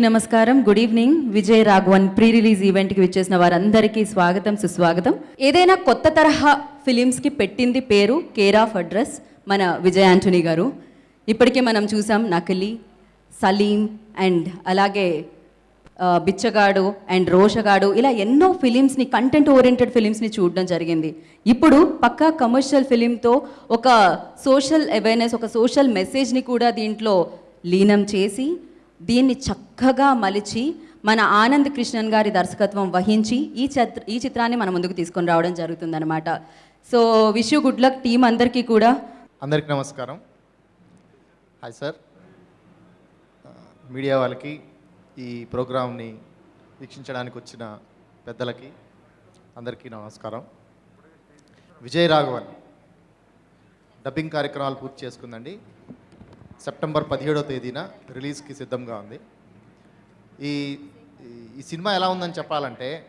నమస్కారం. Good evening. Vijay Raghavan pre release ఈవెంట్కి విచ్చేసిన వారందరికీ స్వాగతం సుస్వాగతం. ఏదైనా కొత్త తరహా ఫిలిమ్స్కి పెట్టింది పేరు కేర్ ఆఫ్ అడ్రస్ మన విజయ్ ఆంటనీ గారు. ఇప్పటికే మనం చూసాం నకిలీ సలీం అండ్ అలాగే బిచ్చగాడు అండ్ రోషగాడు. ఇలా ఎన్నో ఫిలిమ్స్ని కంటెంట్ ఓరియంటెడ్ ఫిలిమ్స్ని చూడడం జరిగింది. ఇప్పుడు పక్కా కమర్షియల్ ఫిలింతో ఒక సోషల్ అవేర్నెస్ ఒక సోషల్ మెసేజ్ని కూడా దీంట్లో లీనం చేసి దీన్ని చక్కగా మలిచి మన ఆనంద్ కృష్ణన్ గారి దర్శకత్వం వహించి ఈ చిత్ర ఈ చిత్రాన్ని మన ముందుకు తీసుకొని రావడం జరుగుతుందన్నమాట. So wish you good luck team అందరికీ కూడా. అందరికీ నమస్కారం. హాయ్ సార్ మీడియా వాళ్ళకి ఈ ప్రోగ్రామ్ని వీక్షించడానికి వచ్చిన పెద్దలకి అందరికీ నమస్కారం. విజయ్ రాఘవన్. డబ్బింగ్ కార్యక్రమాలు పూర్తి చేసుకుందండి. సెప్టెంబర్ పదిహేడో తేదీన రిలీజ్కి సిద్ధంగా ఉంది. ఈ ఈ- సినిమా ఎలా ఉందని చెప్పాలంటే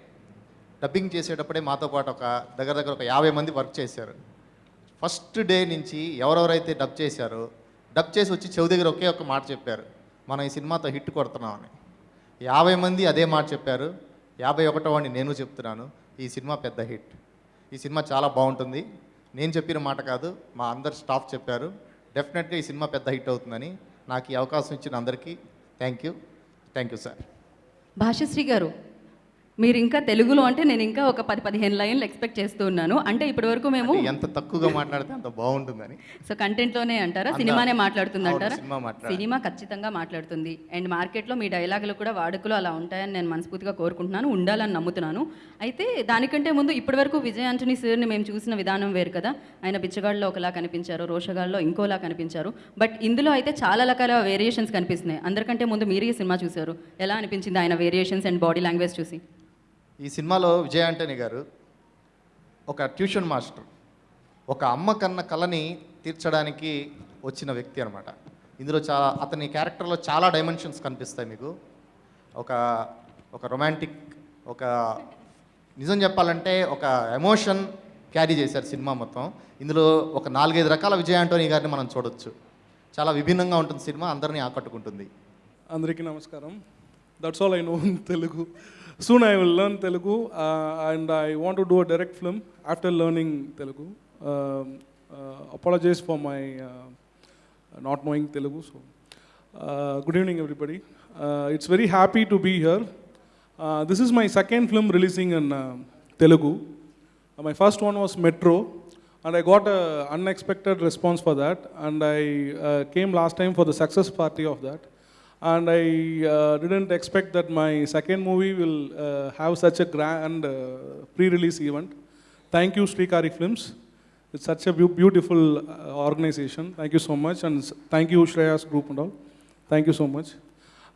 డబ్బింగ్ చేసేటప్పుడే మాతో పాటు ఒక దగ్గర దగ్గర ఒక యాభై మంది వర్క్ చేశారు. ఫస్ట్ డే నుంచి ఎవరెవరైతే డబ్ చేశారో డబ్ చేసి వచ్చి చెవి దగ్గర ఒకే ఒక మాట చెప్పారు. మనం ఈ సినిమాతో హిట్ కొడుతున్నామని. యాభై మంది అదే మాట చెప్పారు. యాభై ఒకటో వాడిని నేను చెప్తున్నాను. ఈ సినిమా పెద్ద హిట్. ఈ సినిమా చాలా బాగుంటుంది. నేను చెప్పిన మాట కాదు మా అందరు స్టాఫ్ చెప్పారు. డెఫినెట్గా ఈ సినిమా పెద్ద హిట్ అవుతుందని నాకు ఈ అవకాశం ఇచ్చిన అందరికీ thank you. Thank you sir. Bhashasri గారు మీరు ఇంకా తెలుగులో అంటే నేను ఇంకా ఒక పది పదిహేను లైన్లు ఎక్స్పెక్ట్ చేస్తూ ఉన్నాను. అంటే ఇప్పటి వరకు మేము ఎంత తక్కువగా మాట్లాడితే అంత బాగుంటుందని. సో కంటెంట్లోనే అంటారా? సినిమానే మాట్లాడుతుంది అంటారా సినిమా ఖచ్చితంగా మాట్లాడుతుంది. అండ్ మార్కెట్లో మీ డైలాగులు కూడా వాడుకలు అలా ఉంటాయని నేను మనస్ఫూర్తిగా కోరుకుంటున్నాను. ఉండాలని నమ్ముతున్నాను. అయితే దానికంటే ముందు ఇప్పటివరకు విజయ్ ఆంటనీ సార్ని మేము చూసిన విధానం వేరు కదా. ఆయన బిచ్చగాళ్ళలో ఒకలా కనిపించారు రోషగాళ్ళలో ఇంకోలా కనిపించారు. బట్ ఇందులో అయితే చాలా రకాల వేరియేషన్స్ కనిపిస్తున్నాయి. అందరికంటే ముందు మీరు ఈ సినిమా చూశారు. ఎలా అనిపించింది ఆయన వేరియేషన్స్ అండ్ బాడీ లాంగ్వేజ్ చూసి? ఈ సినిమాలో విజయ్ ఆంటనీ గారు ఒక ట్యూషన్ మాస్టర్ ఒక అమ్మ కన్న కళని తీర్చడానికి వచ్చిన వ్యక్తి అనమాట ఇందులో చాలా అతని క్యారెక్టర్లో చాలా డైమెన్షన్స్ కనిపిస్తాయి మీకు. ఒక ఒక రొమాంటిక్ ఒక నిజం చెప్పాలంటే ఒక ఎమోషన్ క్యారీ చేశారు సినిమా మొత్తం. ఇందులో ఒక నాలుగైదు రకాల విజయ్ ఆంటోనీ గారిని మనం చూడొచ్చు. చాలా విభిన్నంగా ఉంటుంది సినిమా అందరినీ ఆకట్టుకుంటుంది. అందరికీ నమస్కారం. That's all I know Soon I will learn Telugu uh, and I want to do a direct film after learning Telugu. Um, uh, apologize for my uh, not knowing Telugu. So, uh, good evening everybody. Uh, it's very happy to be here. this is my second film releasing in Telugu. my first one was Metro and I got an unexpected response for that and I came last time for the success party of that. And I uh, didn't expect that my second movie will uh, have such a grand uh, pre-release event. Thank you, Srikari Films. It's such a beautiful uh, organization. Thank you so much, and thank you, Shreyas Group and all. Thank you so much.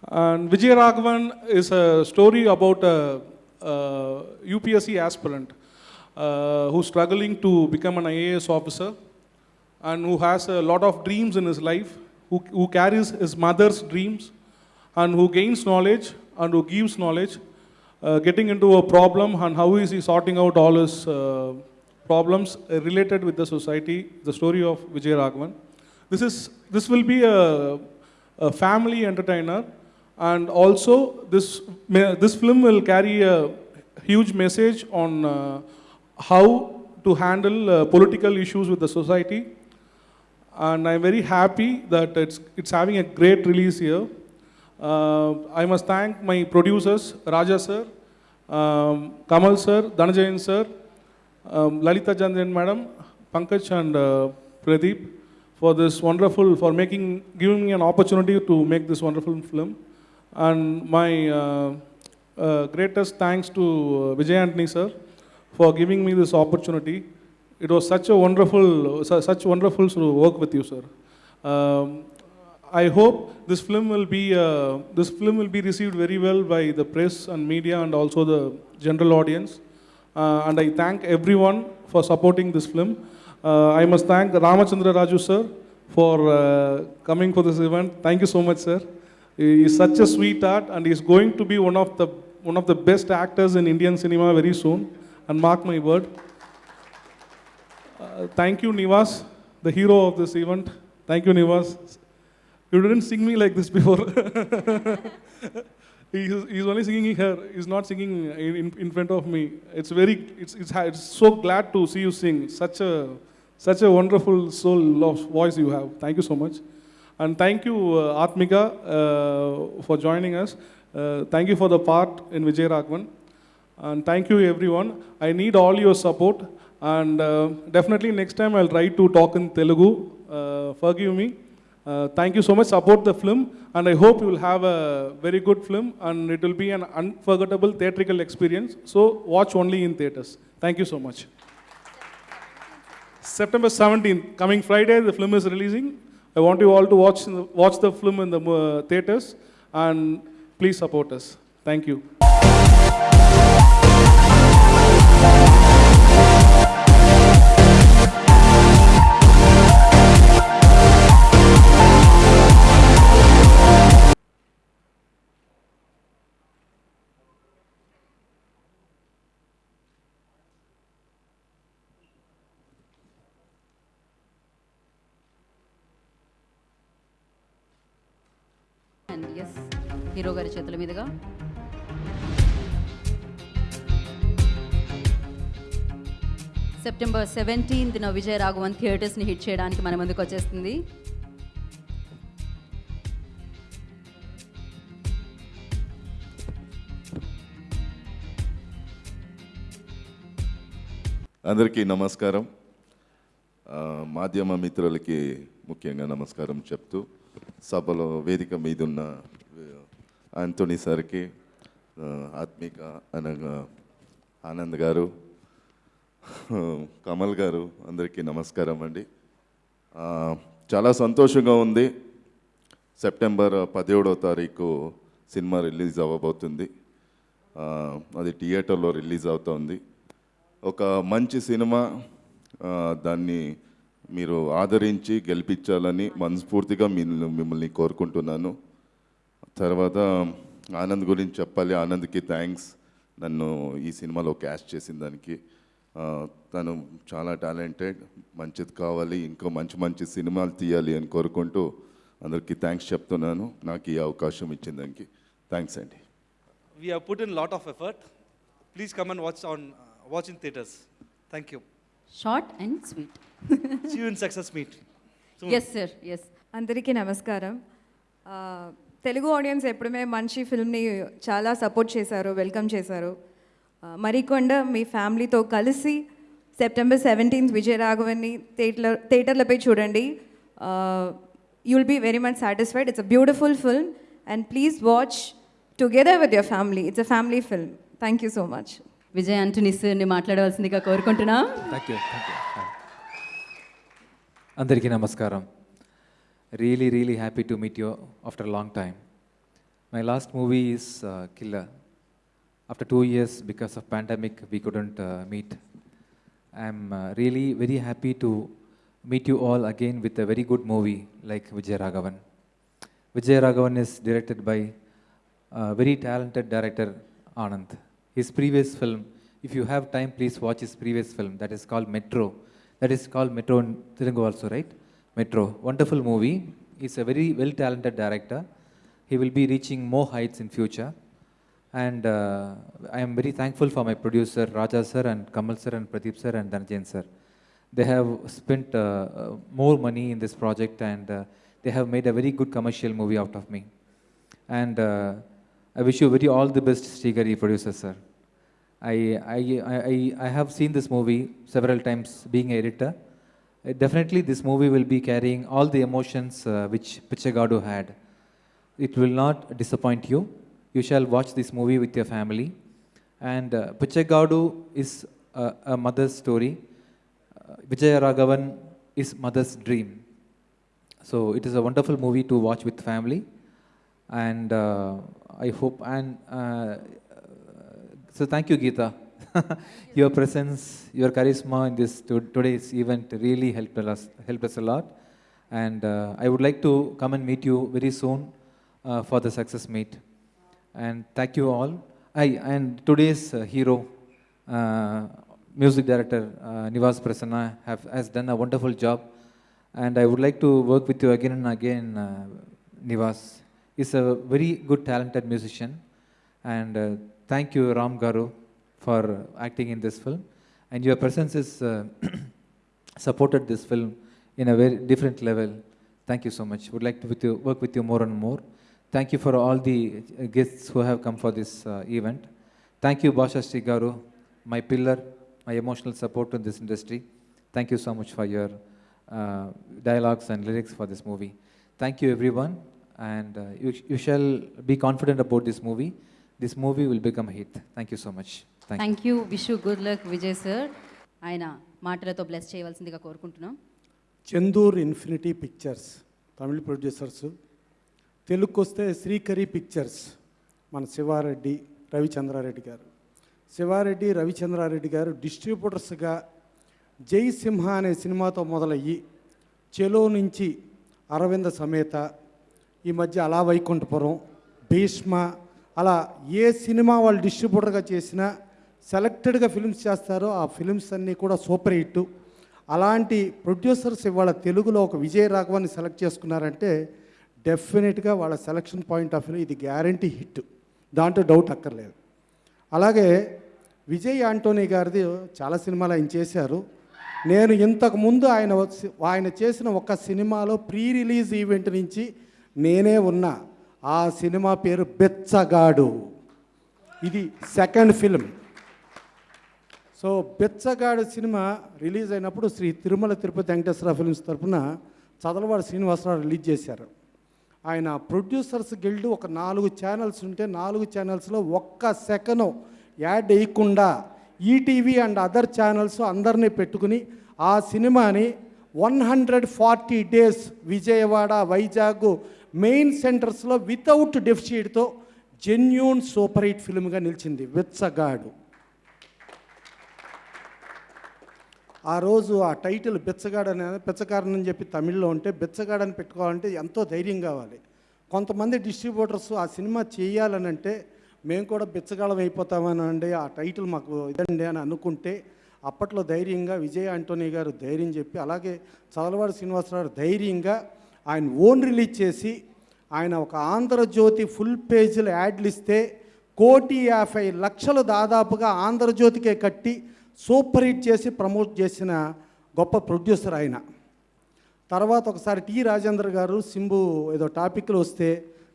And Vijay Raghavan is a story about a, uh UPSC aspirant uh, who's struggling to become an IAS officer and who has a lot of dreams in his life, who, who carries his mother's dreams and who gains knowledge and who gives knowledge, uh, getting into a problem and how is he sorting out all his uh, problems related with the society, the story of Vijay Raghavan. This, is, this will be a, a family entertainer and also this, this film will carry a huge message on uh, how to handle uh, political issues with the society and I'm very happy that it's, it's having a great release here. Uh, I must thank my producers, Raja sir, um, Kamal sir, Dhanajayan sir, um, Lalita Janjan madam, Pankaj and uh, Pradeep for this wonderful, for making, giving me an opportunity to make this wonderful film. And my uh, uh, greatest thanks to uh, Vijay Antony sir for giving me this opportunity. It was such a wonderful, su- such wonderful to work with you, sir. Um, I hope this film will be uh, this film will be received very well by the press and media and also the general audience. Uh, and I thank everyone for supporting this film. Uh, I must thank Ramachandra Raju sir for uh, coming for this event. Thank you so much, sir. He is such a sweetheart, and he is going to be one of the one of the best actors in Indian cinema very soon. And mark my word. Uh, thank you, Nivas, the hero of this event. Thank you, Nivas. You didn't sing me like this before. he's, he's only singing here. He's not singing in, in, in front of me. It's very, it's, it's, it's so glad to see you sing. Such a, such a wonderful soul of voice you have. Thank you so much. And thank you, uh, Atmika, uh, for joining us. Uh, thank you for the part in Vijay Raghavan. And thank you, everyone. I need all your support. And uh, definitely next time I'll try to talk in Telugu. Uh, forgive me. Uh, thank you so much. Support the film, and I hope you will have a very good film, and it will be an unforgettable theatrical experience. So watch only in theaters. Thank you so much. September 17th, coming Friday, the film is releasing. I want you all to watch watch the film in the uh, theaters, and please support us. Thank you. And yes hero గారి చేతుల మీదుగా. September సెవెంటీన్త్న విజయ రాఘవన్ థియేటర్స్ని hit చేయడానికి మన ముందుకు వచ్చేస్తుంది. అందరికీ నమస్కారం. మాధ్యమ మిత్రులకి ముఖ్యంగా నమస్కారం చెప్తూ సభలో వేదిక మీద ఉన్న ఆంటోనీ సార్కి ఆత్మిక అనగా ఆనంద్ గారు కమల్ గారు అందరికీ నమస్కారం అండి. చాలా సంతోషంగా ఉంది. సెప్టెంబర్ పదిహేడో తారీఖు సినిమా రిలీజ్ అవ్వబోతుంది. అది థియేటర్లో రిలీజ్ అవుతోంది. ఒక మంచి సినిమా దాన్ని మీరు ఆదరించి గెలిపించాలని మనస్ఫూర్తిగా మిమ్మల్ని మిమ్మల్ని కోరుకుంటున్నాను. తర్వాత ఆనంద్ గురించి చెప్పాలి. ఆనంద్కి థ్యాంక్స్ నన్ను ఈ సినిమాలో క్యాస్ట్ చేసిన దానికి. తను చాలా టాలెంటెడ్ మంచిది కావాలి ఇంకా మంచి మంచి సినిమాలు తీయాలి అని కోరుకుంటూ అందరికీ థ్యాంక్స్ చెప్తున్నాను. నాకు ఈ అవకాశం ఇచ్చిన దానికి. థ్యాంక్స్ అండి. We have in lot of effort please come and watch on watch in theatres thank you short and sweet See you in Success Meet. Soon. Yes sir yes అందరికీ నమస్కారం. తెలుగు ఆడియన్స్ ఎప్పుడుమే మంచి ఫిల్మ్ని చాలా సపోర్ట్ చేశారు welcome చేశారు. మరికొండ మీ ఫ్యామిలీతో కలిసి September seventeenth Vijaya రాఘవన్ని థియేటర్ థియేటర్లపై చూడండి. You will be very much satisfied it's a beautiful film and please watch together with your family it's a family film thank you so much Vijay Antony సార్ని మాట్లాడవలసిందిగా కోరుకుంటున్నాం. థ్యాంక్ యూ థ్యాంక్ యూ అందరికీ నమస్కారం. Really really happy to meet you after long time my last movie is Killer after two years because of pandemic we couldn't meet I'm really very happy to meet you all again with a very good movie like Vijaya Raghavan Vijay Raghavan is directed by uh, very talented director Anand. His previous film, if you have time, please watch his previous film. That is called Metro. That is called Metro in Telugu also, right? Metro. Wonderful movie. He's a very well talented director. He will be reaching more heights in future. And uh, I am very thankful for my producer Raja sir and Kamal sir and Pradeep sir and Dhananjayan sir. They have spent uh, uh, more money in this project and uh, they have made a very good commercial movie out of me. And uh, I wish you very all the best, Srigari producer sir. I, I, I, have seen this movie several times being editor. Uh, definitely this movie will be carrying all the emotions uh, which Pichagadu had. It will not disappoint you. You shall watch this movie with your family. And uh, Pichagadu is a, a mother's story. Uh, is mother's dream. So it is a wonderful movie to watch with family. And uh, I hope, and uh, so thank you, Geeta. your presence, your charisma in this to- today's event really helped us, helped us a lot. And uh, I would like to come and meet you very soon uh, for the success meet. And thank you all. I, and today's uh, hero, uh, music director uh, Nivas Prasanna, have, has done a wonderful job. And I would like to work with you again and again, uh, Nivas. He's a very good, talented musician. And thank you, Ram Garu, for acting in this film. And your presence is uh, supported this film in a very different level. Thank you so much. Would like to with you, work with you more and more. Thank you for all the uh, guests who have come for this uh, event. Thank you, Basha Garu, my pillar, my emotional support in this industry. Thank you so much for your uh, dialogues and lyrics for this movie. Thank you, everyone, and uh, you, you shall be confident about this movie. This movie will become a hit. Thank you so much. Thank you. Thank you wish good luck Vijay sir ఆయన మాటలతో bless చేయవలసిందిగా కోరుకుంటున్నాం Chandur Infinity Pictures Tamil producers తెలుగుకి వస్తే Srikari pictures మన శివారెడ్డి రవిచంద్రారెడ్డి గారు శివారెడ్డి రవిచంద్రారెడ్డి గారు డిస్ట్రిబ్యూటర్స్గా జై సింహ అనే సినిమాతో మొదలయ్యి చెలో నుంచి అరవింద సమేత ఈ మధ్య అలా వైకుంఠపురం భీష్మ అలా ఏ సినిమా వాళ్ళు డిస్ట్రిబ్యూటర్గా చేసినా సెలెక్టెడ్గా ఫిల్మ్స్ చేస్తారో ఆ ఫిల్మ్స్ అన్నీ కూడా సూపర్ హిట్. అలాంటి ప్రొడ్యూసర్స్ ఇవాళ తెలుగులో ఒక విజయ రాఘవాన్ని సెలెక్ట్ చేసుకున్నారంటే డెఫినెట్గా వాళ్ళ సెలక్షన్ పాయింట్ ఆఫ్ వ్యూ ఇది గ్యారంటీ హిట్. దాంట్లో డౌట్ అక్కర్లేదు. అలాగే విజయ్ ఆంటోనీ గారిది చాలా సినిమాలు ఆయన చేశారు. నేను ఇంతకుముందు ఆయన వచ్చి- ఆయన చేసిన ఒక సినిమాలో ప్రీ రిలీజ్ ఈవెంట్ నుంచి నేనే ఉన్నా. ఆ సినిమా పేరు బెచ్చగాడు. ఇది సెకండ్ ఫిల్మ్. సో బెచ్చగాడు సినిమా రిలీజ్ అయినప్పుడు శ్రీ తిరుమల తిరుపతి వెంకటేశ్వర ఫిల్మ్స్ తరపున చదలవాడ శ్రీనివాసరావు రిలీజ్ చేశారు. ఆయన ప్రొడ్యూసర్స్ గిల్డ్ ఒక నాలుగు ఛానల్స్ ఉంటే నాలుగు ఛానల్స్లో ఒక్క సెకను యాడ్ వేయకుండా ఈటీవీ అండ్ అదర్ ఛానల్స్ అందరినీ పెట్టుకుని ఆ సినిమాని one hundred forty days Vijayawada Vizag main సెంటర్స్లో వితౌట్ డెఫిషిట్తో జెన్యూన్ సూపర్ హిట్ ఫిల్మ్గా నిలిచింది వెచ్చగాడు ఆ రోజు ఆ టైటిల్ బెచ్చగాడు అనే బిచ్చగాడని అని చెప్పి తమిళ్ళో ఉంటే బిచ్చగాడని పెట్టుకోవాలంటే ఎంతో ధైర్యం కావాలి. కొంతమంది డిస్ట్రిబ్యూటర్స్ ఆ సినిమా చేయాలని అంటే మేము కూడా బెచ్చగాళం అయిపోతామని అండి ఆ టైటిల్ మాకు ఇదండి అని అనుకుంటే అప్పట్లో ధైర్యంగా విజయ్ ఆంటోనీ గారు ధైర్యం చెప్పి అలాగే చదలవాడి శ్రీనివాసరావు ధైర్యంగా ఆయన ఓన్ రిలీజ్ చేసి ఆయన ఒక ఆంధ్రజ్యోతి ఫుల్ పేజీలు యాడ్లు ఇస్తే కోటి యాభై లక్షలు దాదాపుగా ఆంధ్రజ్యోతికే కట్టి సూపర్ హిట్ చేసి ప్రమోట్ చేసిన గొప్ప ప్రొడ్యూసర్ ఆయన. తర్వాత ఒకసారి టి రాజేంద్ర గారు సింబు ఏదో టాపిక్లు వస్తే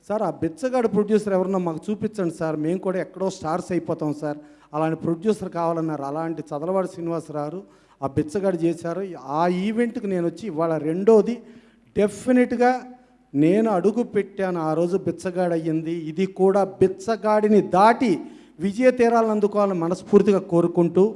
సార్ ఆ బిచ్చగాడు ప్రొడ్యూసర్ ఎవరన్నా మాకు చూపించండి సార్ మేము కూడా ఎక్కడో స్టార్స్ అయిపోతాం సార్. అలాంటి ప్రొడ్యూసర్ కావాలన్నారు. అలాంటి చదలవాడి శ్రీనివాసరావు ఆ బిచ్చగాడు చేశారు. ఆ ఈవెంట్కి నేను వచ్చి ఇవాళ రెండోది డెఫినెట్గా నేను అడుగు పెట్టాను. ఆ రోజు బిచ్చగాడు అయ్యింది. ఇది కూడా బిచ్చగాడిని దాటి విజయ తీరాలను అందుకోవాలని మనస్ఫూర్తిగా కోరుకుంటూ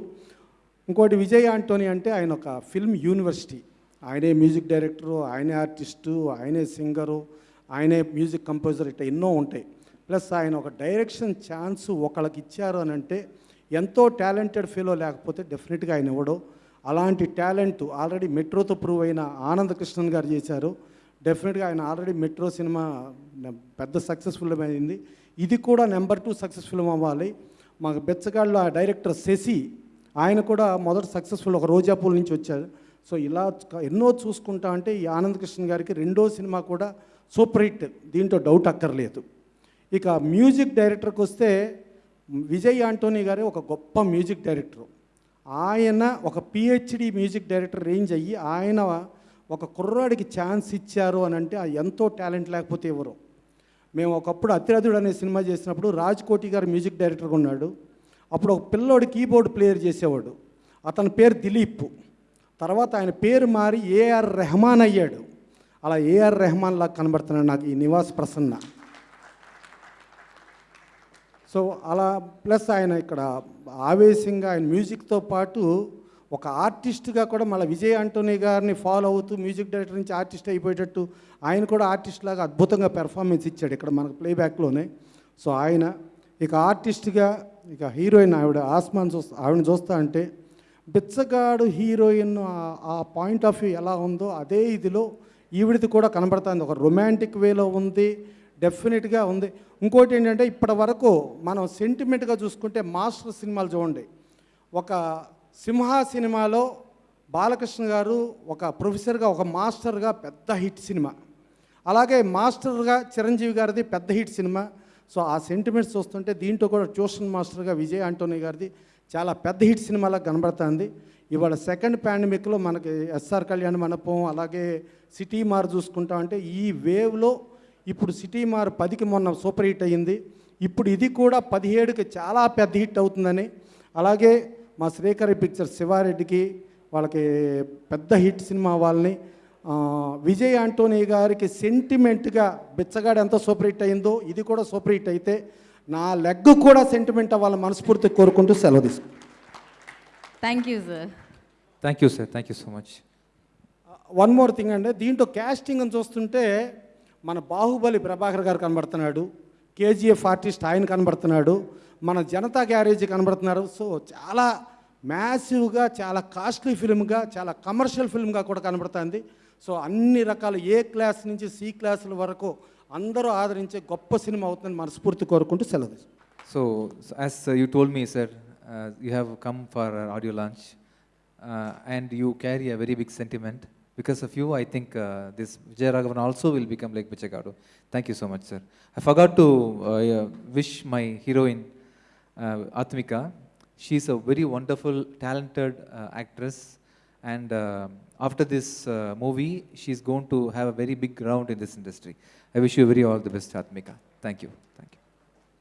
ఇంకోటి విజయ్ ఆంటోనీ అంటే ఆయన ఒక ఫిల్మ్ యూనివర్సిటీ. ఆయనే మ్యూజిక్ డైరెక్టరు ఆయనే ఆర్టిస్టు ఆయనే సింగరు. ఆయనే మ్యూజిక్ కంపోజర్ ఇట్లా ఎన్నో ఉంటాయి. ప్లస్ ఆయన ఒక డైరెక్షన్ ఛాన్స్ ఒకళ్ళకి ఇచ్చారు అని అంటే ఎంతో టాలెంటెడ్ ఫీలో లేకపోతే డెఫినెట్గా ఆయన ఇవ్వడు అలాంటి టాలెంట్ ఆల్రెడీ మెట్రోతో ప్రూవ్ అయిన ఆనంద కృష్ణన్ గారు చేశారు. డెఫినెట్గా ఆయన ఆల్రెడీ మెట్రో సినిమా పెద్ద సక్సెస్ఫుల్ అయింది. ఇది కూడా నెంబర్ టూ సక్సెస్ఫుల్ అవ్వాలి. మాకు బెచ్చగాళ్ళు ఆ డైరెక్టర్ శశి ఆయన కూడా మొదటి సక్సెస్ఫుల్ ఒక రోజాపూల్ నుంచి వచ్చారు. సో ఇలా ఎన్నో చూసుకుంటా అంటే ఈ ఆనంద్ కృష్ణ గారికి రెండో సినిమా కూడా సూపర్ హిట్ దీంట్లో డౌట్ అక్కర్లేదు. ఇక మ్యూజిక్ డైరెక్టర్కి వస్తే విజయ్ ఆంటోనీ గారే ఒక గొప్ప మ్యూజిక్ డైరెక్టర్ ఆయన ఒక పిహెచ్డి మ్యూజిక్ డైరెక్టర్ రేంజ్ అయ్యి ఆయన ఒక కుర్రాడికి ఛాన్స్ ఇచ్చారు అని అంటే ఆ ఎంతో టాలెంట్ లేకపోతే ఎవరు? మేము ఒకప్పుడు అతిరథుడు అనే సినిమా చేసినప్పుడు రాజ్ కోటి గారు మ్యూజిక్ డైరెక్టర్గా ఉన్నాడు. అప్పుడు ఒక పిల్లోడు కీబోర్డ్ ప్లేయర్ చేసేవాడు. అతని పేరు దిలీప్. తర్వాత ఆయన పేరు మారి ఏఆర్ రెహమాన్ అయ్యాడు. అలా ఏఆర్ రెహమాన్ లాగా కనబడుతున్నాడు నాకు ఈ నివాస్ ప్రసన్న. సో అలా ప్లస్ ఆయన ఇక్కడ ఆవేశంగా ఆయన మ్యూజిక్తో పాటు ఒక ఆర్టిస్ట్గా కూడా మళ్ళీ విజయ్ ఆంటోనీ గారిని ఫాలో అవుతూ మ్యూజిక్ డైరెక్టర్ నుంచి ఆర్టిస్ట్ అయిపోయేటట్టు ఆయన కూడా ఆర్టిస్ట్ లాగా అద్భుతంగా పెర్ఫార్మెన్స్ ఇచ్చాడు ఇక్కడ మనకు ప్లేబ్యాక్లోనే. సో ఆయన ఇక ఆర్టిస్ట్గా ఇక హీరోయిన్ ఆవిడ ఆస్మాన్ చూస్తా ఆవిడని చూస్తా అంటే బిచ్చగాడు హీరోయిన్ ఆ- ఆ పాయింట్ ఆఫ్ వ్యూ ఎలా ఉందో అదే ఇదిలో ఈవిడిది కూడా కనబడుతుంది. ఒక రొమాంటిక్ వేలో ఉంది డెఫినెట్గా ఉంది. ఇంకోటి ఏంటంటే ఇప్పటి వరకు మనం సెంటిమెంట్గా చూసుకుంటే మాస్టర్ సినిమాలు చూడండి. ఒక సింహ సినిమాలో బాలకృష్ణ గారు ఒక ప్రొఫెసర్గా ఒక మాస్టర్గా పెద్ద హిట్ సినిమా. అలాగే మాస్టర్గా చిరంజీవి గారిది పెద్ద హిట్ సినిమా. సో ఆ సెంటిమెంట్స్ చూస్తుంటే దీంట్లో కూడా ట్యూషన్ మాస్టర్గా విజయ్ ఆంటోనీ గారిది చాలా పెద్ద హిట్ సినిమాలా కనబడుతుంది. ఇవాళ సెకండ్ పాండమిక్లో మనకి ఎస్ఆర్ కళ్యాణ్ మండపం అలాగే సిటీ మార్ చూసుకుంటా అంటే ఈ వేవ్లో ఇప్పుడు సిటీ మార్ పదికి మొన్న సూపర్ హిట్ అయ్యింది. ఇప్పుడు ఇది కూడా పదిహేడుకి చాలా పెద్ద హిట్ అవుతుందని. అలాగే మా శ్రీకరి పిక్చర్ శివారెడ్డికి వాళ్ళకి పెద్ద హిట్ సినిమా వాళ్ళని విజయ్ ఆంటోనీ గారికి సెంటిమెంట్గా బిచ్చగాడు ఎంత సూపర్ హిట్ అయిందో ఇది కూడా సూపర్ హిట్ అయితే నా లెగ్ కూడా సెంటిమెంట్ అవ్వాలని మనస్ఫూర్తి కోరుకుంటూ సెలవు తీసుకుంటాను thank you sir Thank you, sir. Thank you so much. One more thing అంటే దీంట్లో క్యాస్టింగ్ అని చూస్తుంటే మన బాహుబలి ప్రభాకర్ గారు కనబడుతున్నాడు కేజీఎఫ్ ఆర్టిస్ట్ ఆయన కనబడుతున్నాడు మన జనతా గ్యారేజ్ కనబడుతున్నారు. సో చాలా మ్యాసివ్గా చాలా కాస్ట్లీ ఫిల్మ్గా చాలా కమర్షియల్ ఫిల్మ్గా కూడా కనబడుతుంది. సో అన్ని రకాల ఏ క్లాస్ నుంచి సి క్లాసుల వరకు అందరూ ఆదరించే గొప్ప సినిమా అవుతుందని మనస్ఫూర్తి కోరుకుంటూ సెలవు తీసుకుంటాను. So, s- as uh, you told me, sir, uh, you have come for our audio launch uh, and you carry a very big sentiment. Because of you, I think uh, this Vijay Raghavan also will become like Pichagadu. Thank you so much, sir. I forgot to uh, uh, wish my heroine, uh, Atmika. She's a very wonderful, talented uh, actress. And uh, after this uh, movie, she's going to have a very big round in this industry. I wish you very all the best, Atmika. Thank you. Thank you.